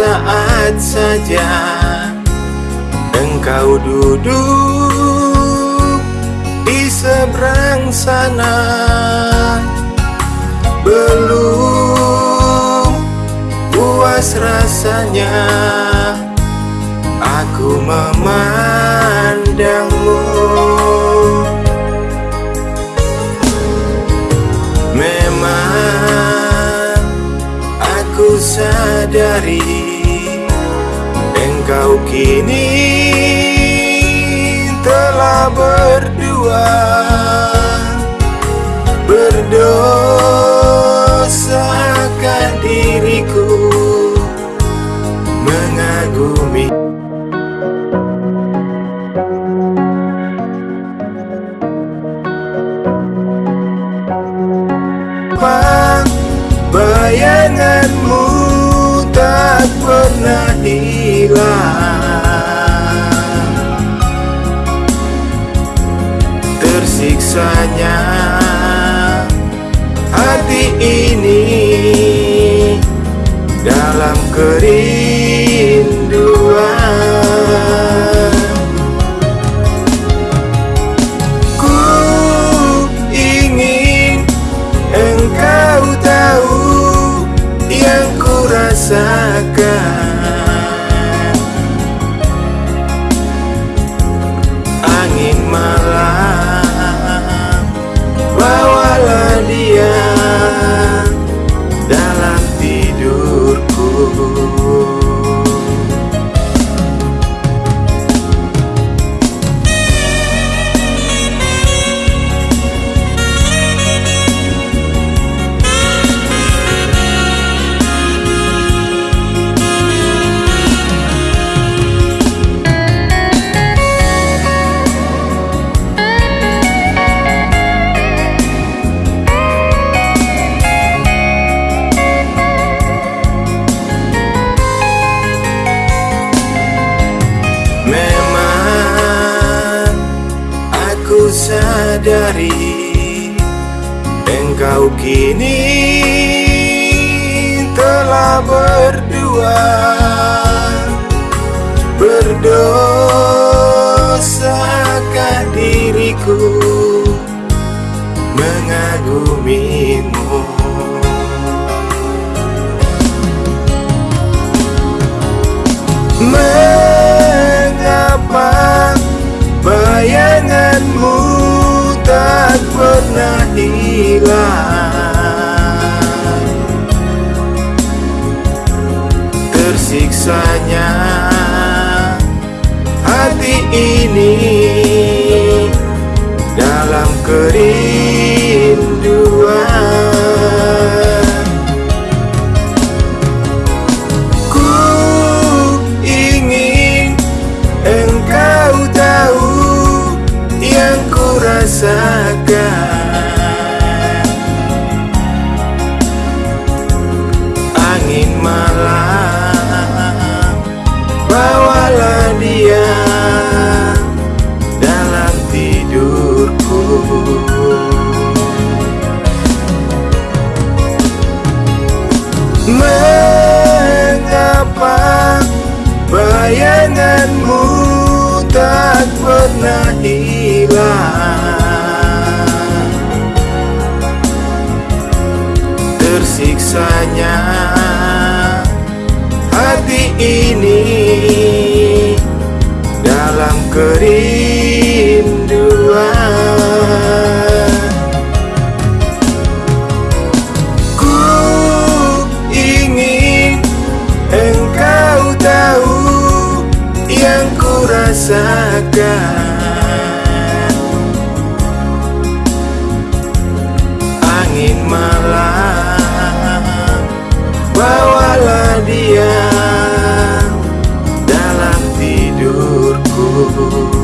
Sesaat saja Engkau duduk Di seberang sana. Belum Puas rasanya Aku memandangmu. Memang Aku sadari Engkau kini telah berdua. Berdosakah diriku tak pernah hilang. Tersiksanya hati ini dalam kerinduan sadari Engkau kini telah berdua. Berdosakah diriku mengagumimu? Mengapa bayanganmu pernah hilang Tersiksanya hati ini dalam kerinduan. Ku ingin engkau tahu yang ku rasakan Mengapa bayanganmu tak pernah hilang? Tersiksanya hati ini dalam kerinduan rasakan. Angin malam Bawalah dia Dalam tidurku.